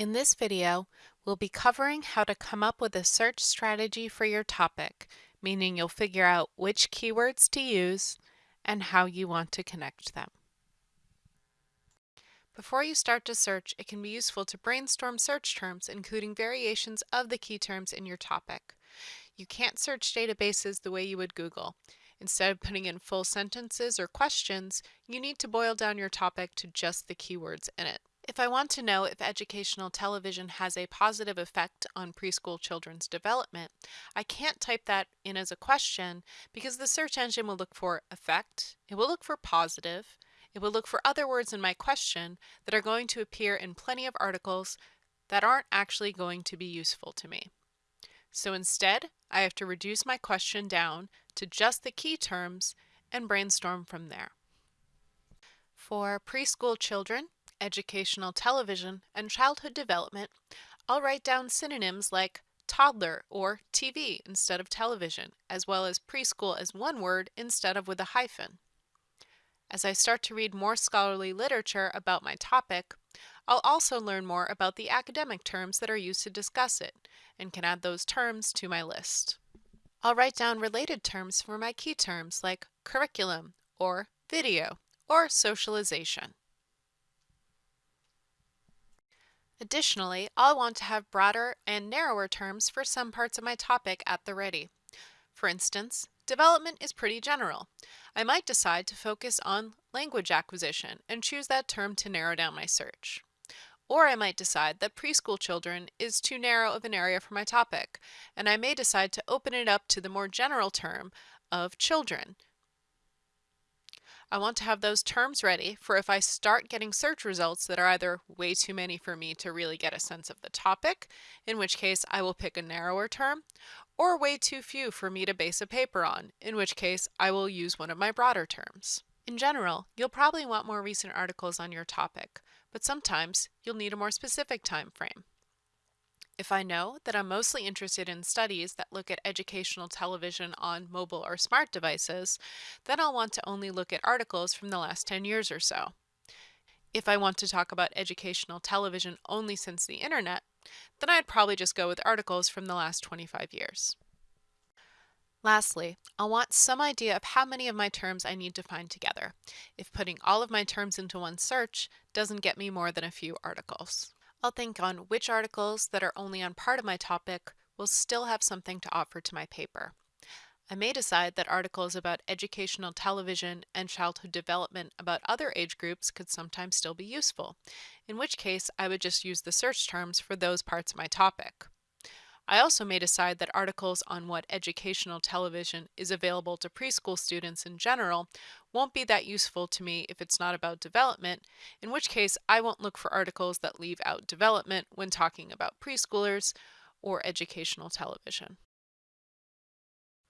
In this video, we'll be covering how to come up with a search strategy for your topic, meaning you'll figure out which keywords to use and how you want to connect them. Before you start to search, it can be useful to brainstorm search terms, including variations of the key terms in your topic. You can't search databases the way you would Google. Instead of putting in full sentences or questions, you need to boil down your topic to just the keywords in it. If I want to know if educational television has a positive effect on preschool children's development, I can't type that in as a question because the search engine will look for effect, it will look for positive, it will look for other words in my question that are going to appear in plenty of articles that aren't actually going to be useful to me. So instead, I have to reduce my question down to just the key terms and brainstorm from there. For preschool children, educational television, and childhood development, I'll write down synonyms like toddler or TV instead of television, as well as preschool as one word instead of with a hyphen. As I start to read more scholarly literature about my topic, I'll also learn more about the academic terms that are used to discuss it, and can add those terms to my list. I'll write down related terms for my key terms like curriculum, or video, or socialization. Additionally, I'll want to have broader and narrower terms for some parts of my topic at the ready. For instance, development is pretty general. I might decide to focus on language acquisition and choose that term to narrow down my search. Or I might decide that preschool children is too narrow of an area for my topic, and I may decide to open it up to the more general term of children, I want to have those terms ready for if I start getting search results that are either way too many for me to really get a sense of the topic, in which case I will pick a narrower term, or way too few for me to base a paper on, in which case I will use one of my broader terms. In general, you'll probably want more recent articles on your topic, but sometimes you'll need a more specific time frame. If I know that I'm mostly interested in studies that look at educational television on mobile or smart devices, then I'll want to only look at articles from the last 10 years or so. If I want to talk about educational television only since the internet, then I'd probably just go with articles from the last 25 years. Lastly, I'll want some idea of how many of my terms I need to find together, if putting all of my terms into one search doesn't get me more than a few articles. I'll think on which articles that are only on part of my topic will still have something to offer to my paper. I may decide that articles about educational television and childhood development about other age groups could sometimes still be useful, in which case I would just use the search terms for those parts of my topic. I also may decide that articles on what educational television is available to preschool students in general won't be that useful to me if it's not about development, in which case I won't look for articles that leave out development when talking about preschoolers or educational television.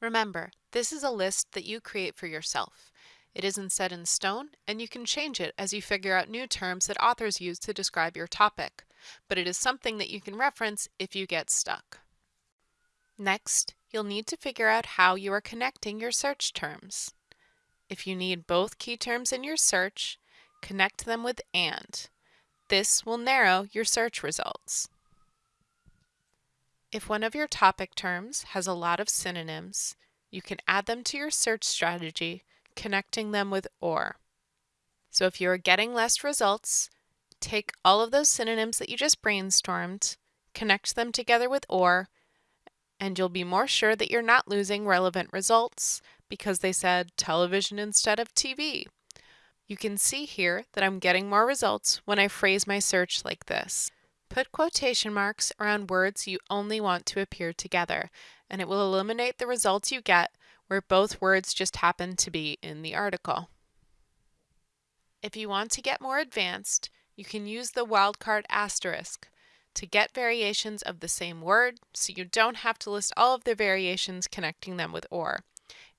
Remember, this is a list that you create for yourself. It isn't set in stone, and you can change it as you figure out new terms that authors use to describe your topic, but it is something that you can reference if you get stuck. Next, you'll need to figure out how you are connecting your search terms. If you need both key terms in your search, connect them with AND. This will narrow your search results. If one of your topic terms has a lot of synonyms, you can add them to your search strategy, connecting them with OR. So if you are getting less results, take all of those synonyms that you just brainstormed, connect them together with OR, and you'll be more sure that you're not losing relevant results because they said television instead of TV. You can see here that I'm getting more results when I phrase my search like this. Put quotation marks around words you only want to appear together, and it will eliminate the results you get where both words just happen to be in the article. If you want to get more advanced, you can use the wildcard asterisk to get variations of the same word so you don't have to list all of the variations connecting them with OR.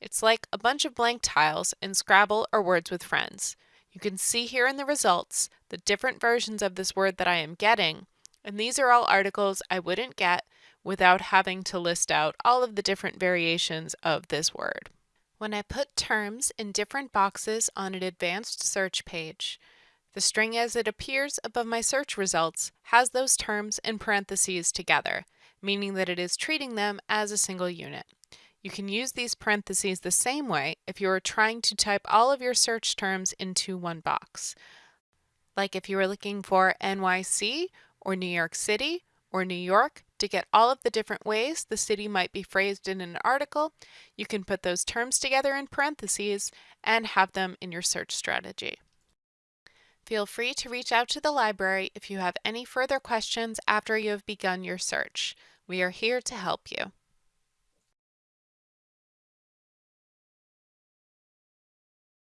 It's like a bunch of blank tiles in Scrabble or Words with Friends. You can see here in the results the different versions of this word that I am getting, and these are all articles I wouldn't get without having to list out all of the different variations of this word. When I put terms in different boxes on an advanced search page, The string as it appears above my search results has those terms in parentheses together, meaning that it is treating them as a single unit. You can use these parentheses the same way if you are trying to type all of your search terms into one box. Like if you were looking for NYC or New York City or New York to get all of the different ways the city might be phrased in an article, you can put those terms together in parentheses and have them in your search strategy. Feel free to reach out to the library if you have any further questions after you have begun your search. We are here to help you.